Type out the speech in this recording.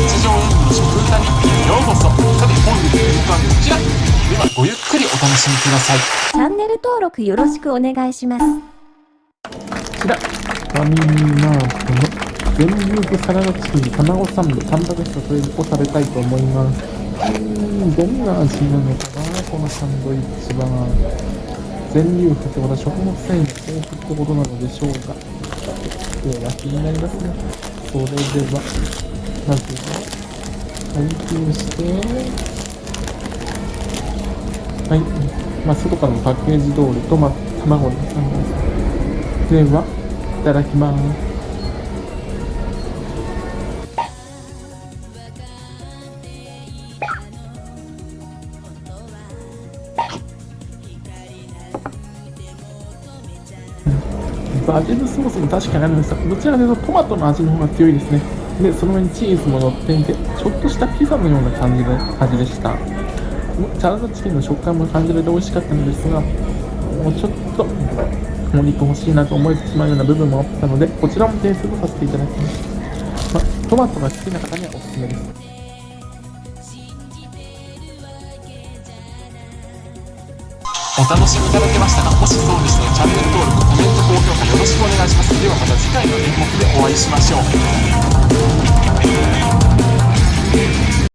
日常演技の食歌日記へようこそさて本日の演歌はこちらではごゆっくりお楽しみくださいチャンネル登録よろしくお願いします。こちら、ファミリーマートの全粒粉サラダチキン卵サンド、タンパク質それを食べたいと思います。うーん、どんな味なのかな、このサンドイッチは。全粒粉ってことは食物繊維が豊富ってことなのでしょうか。では気になりますね。それでは、まずは、開封して、はい。まあ、外からのパッケージ通りトマト、卵のサンドです。では、いただきます。バジルソースも確かにあるんですが、どちらかというとトマトの味の方が強いですね。で、その上にチーズも乗っていて、ちょっとしたピザのような感じで味でした。サラダチキンの食感も感じられて美味しかったのですが、もうちょっとお肉欲しいなと思えてしまうような部分もあったので、こちらも点数とさせていただきます。まあ、トマトが好きな方にはおすすめです。お楽しみいただけましたかもしそうでしたらチャンネル登録コメント高評価よろしくお願いしますではまた次回の演目でお会いしましょう